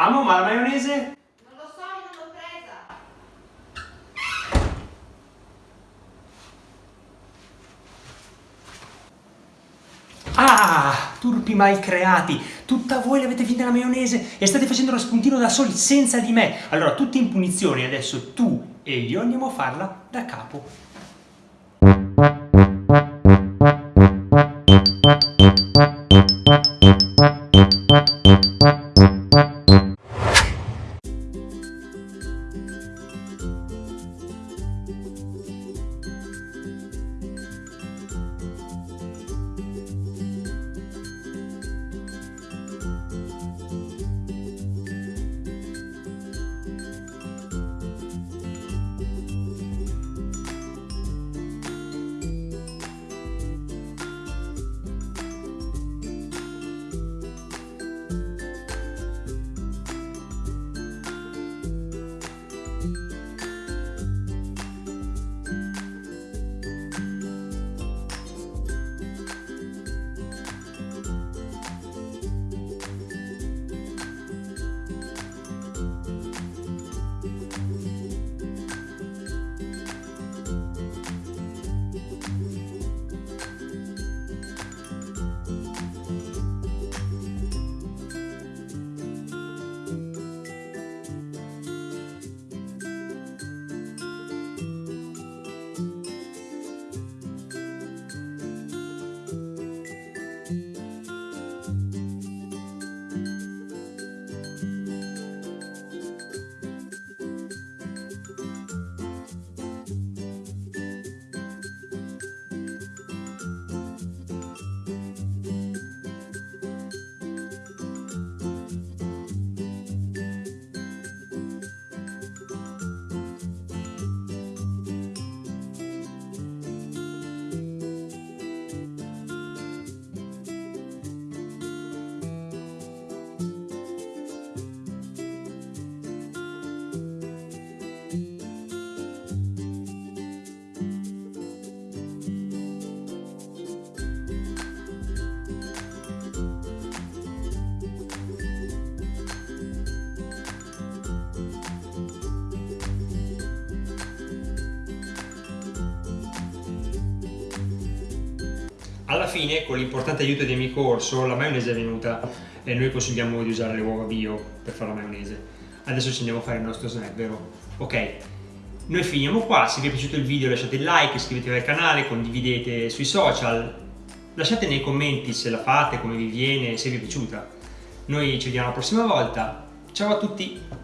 Amo, ma la maionese? Non lo so, io non l'ho presa. Ah, turpi mal creati, tutta voi l'avete finta la maionese e state facendo lo spuntino da soli senza di me. Allora, tutti in punizione, adesso tu e io andiamo a farla da capo. Alla fine, con l'importante aiuto di amico Orso, la maionese è venuta e noi consigliamo di usare le uova bio per fare la maionese. Adesso ci andiamo a fare il nostro snack, vero? Ok, noi finiamo qua, se vi è piaciuto il video lasciate il like, iscrivetevi al canale, condividete sui social, lasciate nei commenti se la fate, come vi viene, se vi è piaciuta. Noi ci vediamo la prossima volta, ciao a tutti!